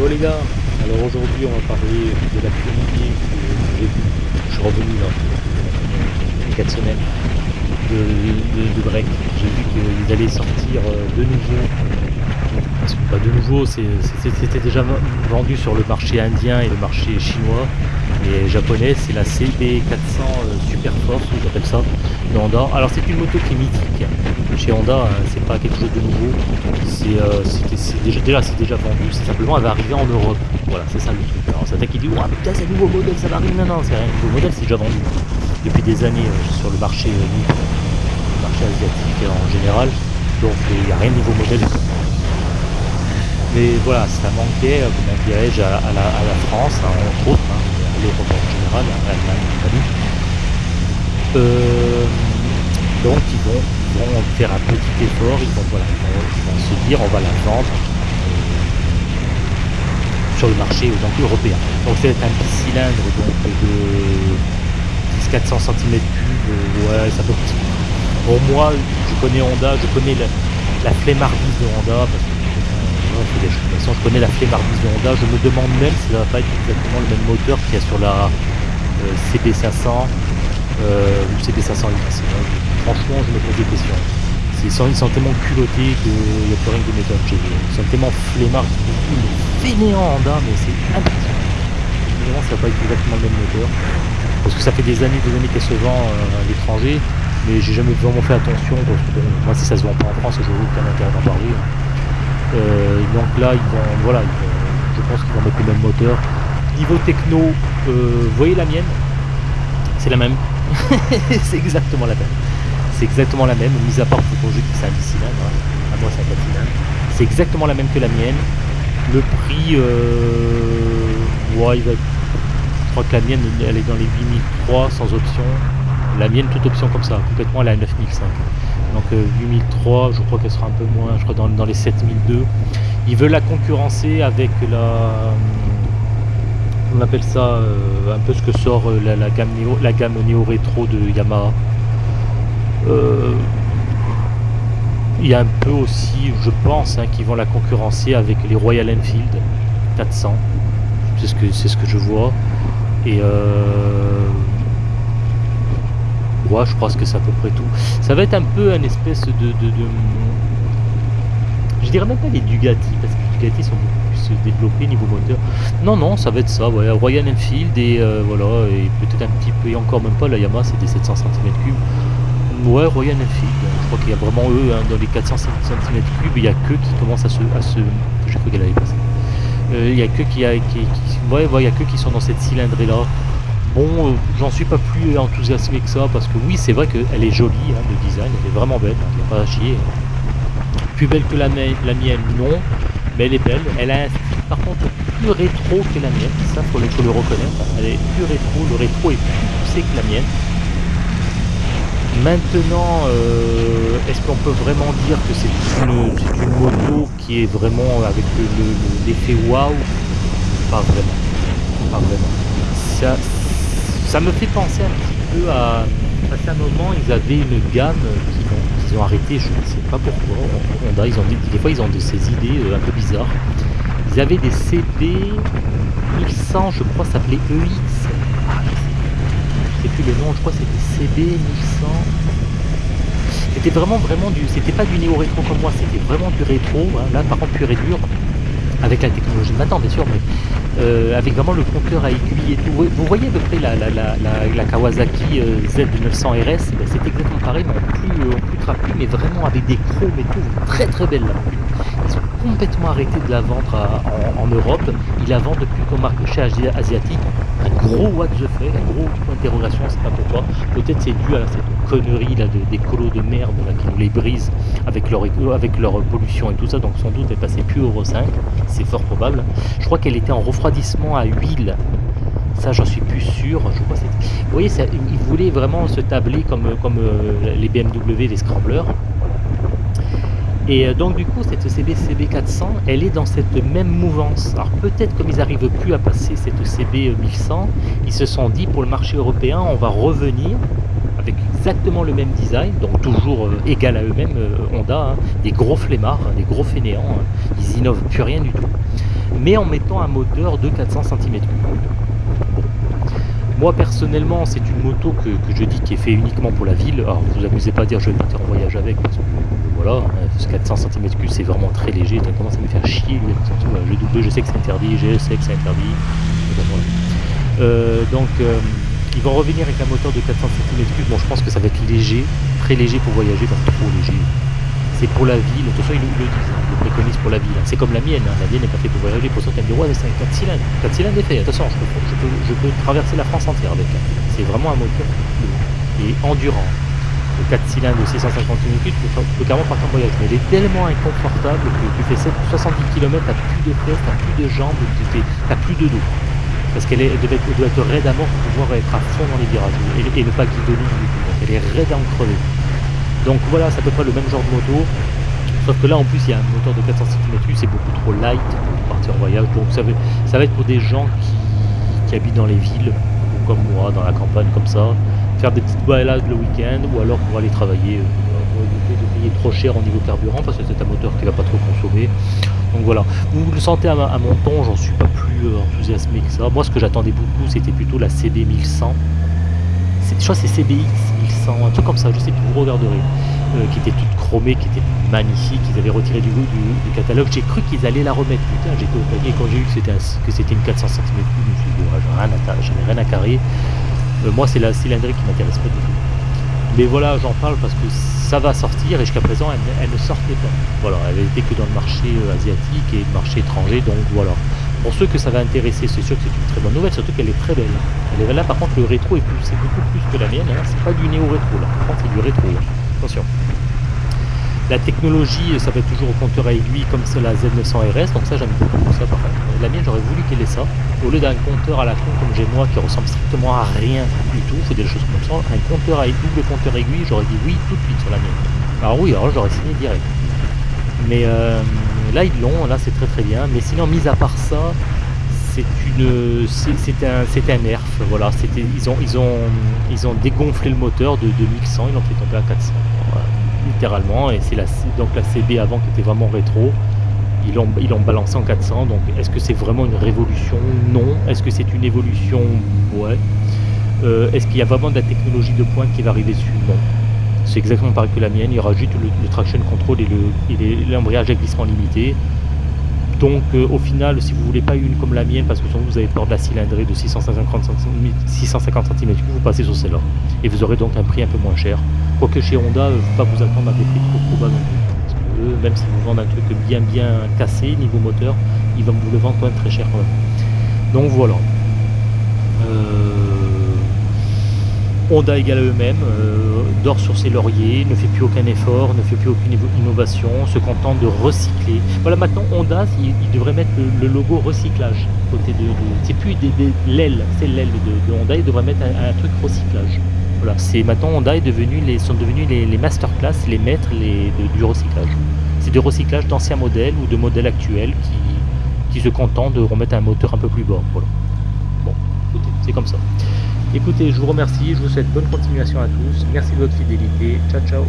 Bon les gars, alors aujourd'hui on va parler de l'actualité que j'ai vue. Je suis revenu là, il y a 4 semaines de, break. J'ai vu qu'ils allaient sortir euh, de nouveau. Parce que pas de nouveau, c'était déjà vendu sur le marché indien et le marché chinois. Et japonais, c'est la CB400 euh, Super Force, j'appelle ça, de Honda. Alors c'est une moto qui est mythique. Chez Honda, hein, c'est pas quelque chose de nouveau. C'est euh, déjà, déjà, déjà vendu, c'est simplement elle va arriver en Europe. Voilà, c'est ça le truc. Alors certains qui disent, ouais putain c'est un nouveau modèle, ça va arriver. Non, non, c'est un nouveau modèle, c'est déjà vendu depuis des années sur le marché asiatique en général. Donc il n'y a rien de nouveau modèle. Mais voilà, ça manquait, comment dirais-je, à, la, France, hein, entre autres, hein, général. Euh, donc ils vont, vont, faire un petit effort, ils vont, voilà, ils vont, se dire on va la vendre euh, sur le marché européen. Donc c'est un petit cylindre de 10-400 cm3, ouais, ça peut Bon, moi, je connais Honda, je connais la, la de Honda, parce que euh, des je connais la flemmardise de Honda. Je me demande même si ça va pas être exactement le même moteur qu'il y a sur la euh, CB500 euh, ou CB500X. Franchement, je me pose des questions. Ils sont, sont tellement culottés qu'il n'y a plus rien de m'étonne chez. Ils sont tellement flemmards, fainéants Honda, mais c'est impressionnant. Évidemment, ça va pas être exactement le même moteur. Parce que ça fait des années, des années qu'elle se vend à l'étranger mais j'ai jamais vraiment fait attention parce que moi si ça se vend pas en France je n'ai aucun intérêt d'en parler hein. euh, donc là ils vont voilà je pense qu'ils vont mettre le même moteur. Niveau techno euh, voyez la mienne? C'est la même. C'est exactement la même. C'est exactement la même mis à part le projet qui c'est un 10 cylindres à moi c'est un 4 cylindres c'est exactement la même que la mienne. Le prix euh, ouais, il va je crois que la mienne elle est dans les 8003 sans option. La mienne, toute option comme ça, complètement, elle est à 9005. Donc 8003, euh, je crois qu'elle sera un peu moins, je crois dans, les 7002. Ils veulent la concurrencer avec la... On appelle ça euh, un peu ce que sort euh, la, gamme Néo, la gamme Néo Rétro de Yamaha. il y a un peu aussi, je pense, hein, qu'ils vont la concurrencer avec les Royal Enfield 400. C'est ce que c'est ce que je vois. Et je pense que c'est à peu près tout. Ça va être un peu un espèce de, Je dirais même pas les Dugati, parce que les Dugati sont beaucoup plus développés niveau moteur. Non, non, ça va être ça, ouais, Royal Enfield et euh, voilà, et peut-être un petit peu, et encore même pas, la Yamaha c'est des 700 cm3. Ouais, Royal Enfield, je crois qu'il y a vraiment eux, hein, dans les 400 cm3, il y a que qui commencent à se... À se... Je crois qu'elle avait passé. Euh, il y a que qui, a, ouais, il y a que qui sont dans cette cylindrée là Bon, euh, j'en suis pas plus enthousiasmé que ça parce que oui, c'est vrai qu'elle est jolie, hein, le design, elle est vraiment belle, il n'y a pas à chier. Plus belle que la, mienne, non, mais elle est belle. Elle a un style par contre plus rétro que la mienne, ça faut faut le reconnaître. Elle est plus rétro, le rétro est plus poussé que la mienne. Maintenant, euh, est-ce qu'on peut vraiment dire que c'est une, une, moto qui est vraiment avec l'effet le, waouh? Pas vraiment. Pas vraiment. Ça, ça me fait penser un petit peu à, à un moment, ils avaient une gamme qu'ils ont, ont, arrêté, je ne sais pas pourquoi. Honda, ils ont, des fois, ils ont de ces idées euh, un peu bizarres. Ils avaient des CB 1100, je crois, s'appelait EX. Je sais plus le nom, je crois c'était CB 1100. C'était vraiment, vraiment du. C'était pas du néo-rétro comme moi, c'était vraiment du rétro. Hein. Là, par contre, pur et dur avec la technologie de maintenant bien sûr, mais euh, avec vraiment le compteur à aiguille et tout. Vous voyez à peu près la, la, Kawasaki euh, Z900 RS, ben, c'est exactement pareil, mais en plus, euh, plus trapu, mais vraiment avec des chromes et tout, très très belle là. Ils ont complètement arrêté de la vendre en, Europe, ils la vendent depuis marque chez asiatique. Un gros what the fuck, un gros point d'interrogation, c'est pas pourquoi. Peut-être c'est dû à cette connerie là de, des colos de merde là, qui nous les brisent avec leur, avec leur pollution et tout ça, donc sans doute elle passait plus Euro 5 c'est fort probable. Je crois qu'elle était en refroidissement à huile. Ça, j'en suis plus sûr. Je crois Vous voyez, ça, ils voulaient vraiment se tabler comme, comme euh, les BMW, les scramblers. Et euh, donc du coup, cette CB CB400, elle est dans cette même mouvance. Alors peut-être comme ils n'arrivent plus à passer cette CB 1100, ils se sont dit pour le marché européen, on va revenir avec exactement le même design, donc toujours euh, égal à eux-mêmes, Honda, hein. des gros flemmards, des gros fainéants, ils innovent plus rien du tout. mais en mettant un moteur de 400 cm3. Moi personnellement, c'est une moto que, je dis qui est fait uniquement pour la ville. Alors vous vous amusez pas à dire je vais partir en voyage avec parce que voilà, 400 cm3 c'est vraiment très léger. Ça commence à me faire chier. Je double, je sais que c'est interdit, je sais que c'est interdit. Euh, donc euh, ils vont revenir avec un moteur de 400 cm3. Bon, je pense que ça va être léger, très léger pour voyager, pas trop léger c'est pour la ville. De toute façon, ils le disent, hein, ils le préconisent pour la ville. C'est comme la mienne, hein. la mienne n'est pas faite pour voyager. Pour ça, tu me c'est un 4 cylindres. 4 cylindres est fait. Attention, je peux, je, peux, traverser la France entière avec. C'est vraiment un moteur et endurant. Le 4 cylindres de 650 km, tu peux carrément partir en voyage. Mais il est tellement inconfortable que tu fais 70 km, tu n'as plus de fesses, tu n'as plus de jambes, tu n'as plus de dos. Parce qu'elle doit, être raide à mort pour pouvoir être à fond dans les virages et, et ne pas guidonner du tout. Donc elle est raide à en crever. Donc voilà, c'est à peu près le même genre de moto. Sauf que là, en plus, il y a un moteur de 400 cm, c'est beaucoup trop light pour partir en voyage. Donc ça ça va être pour des gens qui, habitent dans les villes, ou comme moi, dans la campagne, comme ça. Faire des petites balades le week-end, ou alors pour aller travailler, euh, de payer trop cher au niveau carburant, parce que c'est un moteur qui va pas trop consommer. Donc voilà, vous le sentez à, mon ton, j'en suis pas plus euh, enthousiasmé que ça. Moi, ce que j'attendais beaucoup, c'était plutôt la CB 1100 je crois c'est CBX 1100, un truc comme ça, je sais plus, vous regarderez, euh, qui était toute chromée, qui était magnifique, ils avaient retiré du goût du, catalogue, j'ai cru qu'ils allaient la remettre, putain, j'ai et quand j'ai vu que c'était une 400 cm, je me suis dit, rien à, rien à carrer, euh, moi c'est la cylindrée qui m'intéresse pas du tout. Mais voilà, j'en parle parce que ça va sortir et jusqu'à présent elle, ne sortait pas. Voilà, elle était que dans le marché euh, asiatique et le marché étranger, donc voilà. Pour ceux que ça va intéresser, c'est sûr que c'est une très bonne nouvelle, surtout qu'elle est très belle. Elle est là, par contre, le rétro est plus, c'est beaucoup plus que la mienne. Hein. C'est pas du néo-rétro là. Par contre, c'est du rétro. Attention. La technologie, ça va être toujours au compteur à aiguille comme c'est la Z900RS, donc ça j'aime beaucoup ça. Par La mienne, j'aurais voulu qu'elle ait ça. Au lieu d'un compteur à la con comme j'ai moi qui ressemble strictement à rien du tout, c'est des choses comme ça. Un compteur à double compteur aiguille, j'aurais dit oui tout de suite sur la mienne. Alors oui, alors j'aurais signé direct. Mais euh, là ils l'ont, là c'est très très bien. Mais sinon, mis à part ça, c'est une, c'est un, c'est un nerf. Voilà, c'était, ils ont, ils ont, ils ont dégonflé le moteur de 2100, ils l'ont fait tomber à 400, littéralement. Et c'est la, donc la CB avant qui était vraiment rétro. Ils l'ont, ils balancé en 400. Donc, est-ce que c'est vraiment une révolution? Non. Est-ce que c'est une évolution? Ouais. Euh, est-ce qu'il y a vraiment de la technologie de pointe qui va arriver dessus? Non. C'est exactement pareil que la mienne, il rajoute le, le traction control et l'embrayage à glissement limité. Donc euh, au final, si vous voulez pas une comme la mienne, parce que vous avez peur de la cylindrée de 650 cm, 650 cm vous passez sur celle-là. Et vous aurez donc un prix un peu moins cher. Quoique chez Honda, ne faut pas vous attendre à des prix trop, trop bas non plus. Parce que même si vous vendent un truc bien bien cassé niveau moteur, ils vont vous le vendre quand même très cher quand même. Donc voilà. Euh, Honda égale à eux-mêmes, euh, dort sur ses lauriers, ne fait plus aucun effort, ne fait plus aucune innovation, se contente de recycler. Voilà, maintenant Honda, il, devrait mettre le, logo recyclage côté de. c'est plus des, l'aile, c'est l'aile de, Honda, il devrait mettre un, truc recyclage. Voilà, c'est maintenant Honda est devenu les, sont devenus les, masterclass, les maîtres du recyclage. C'est du recyclage d'anciens modèles ou de modèles actuels qui, se contentent de remettre un moteur un peu plus bas. Voilà. Bon, écoutez, c'est comme ça. Écoutez, je vous remercie, je vous souhaite bonne continuation à tous. Merci de votre fidélité. Ciao, ciao.